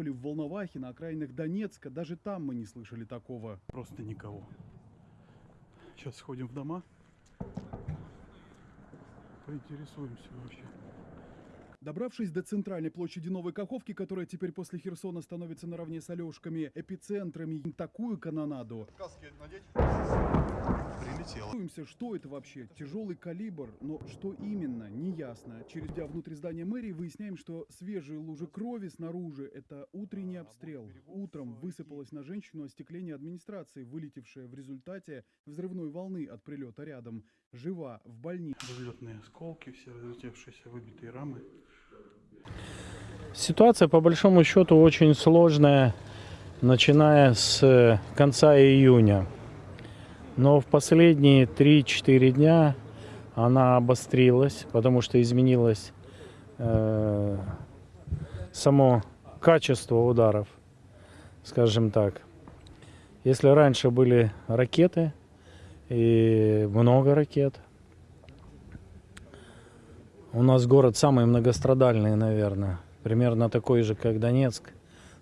Мариуполе, в Волновахе, на окраинах Донецка. Даже там мы не слышали такого. Просто никого. Сейчас сходим в дома. Поинтересуемся вообще. Добравшись до центральной площади Новой Каховки, которая теперь после Херсона становится наравне с Алешками эпицентрами, такую канонаду. Прилетело. Что это вообще? Тяжелый калибр, но что именно, неясно. Через дня внутри здания мэрии выясняем, что свежие лужи крови снаружи – это утренний обстрел. Утром высыпалось на женщину остекление администрации, вылетевшее в результате взрывной волны от прилета рядом. Жива в больнице. Взлетные осколки, все разлетевшиеся выбитые рамы. Ситуация, по большому счету, очень сложная, начиная с э, конца июня. Но в последние 3-4 дня она обострилась, потому что изменилось э, само качество ударов, скажем так. Если раньше были ракеты, и много ракет, у нас город самый многострадальный, наверное. Примерно такой же, как Донецк.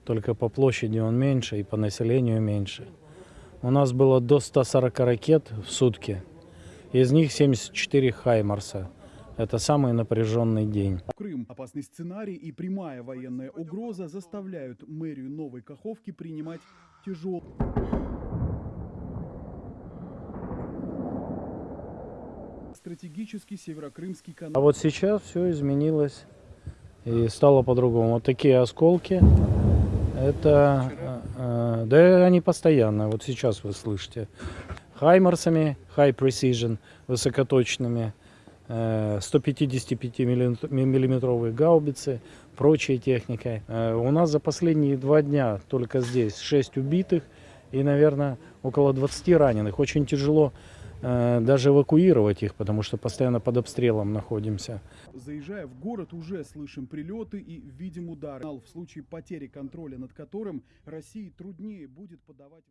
Только по площади он меньше и по населению меньше. У нас было до 140 ракет в сутки. Из них 74 «Хаймарса». Это самый напряженный день. Крым. Опасный сценарий и прямая военная угроза заставляют мэрию Новой Каховки принимать тяжелые стратегический северокрымский А канал. вот сейчас все изменилось и стало по-другому. Вот такие осколки, это, э, э, да они постоянно, вот сейчас вы слышите. Хаймарсами, high precision, высокоточными, э, 155-миллиметровые гаубицы, прочей техникой. Э, У нас за последние два дня только здесь 6 убитых и, наверное, около 20 раненых. Очень тяжело э, даже эвакуировать их, потому что постоянно под обстрелом находимся. Заезжая в город, уже слышим прилеты и видим удары. В случае потери контроля над которым России труднее будет подавать...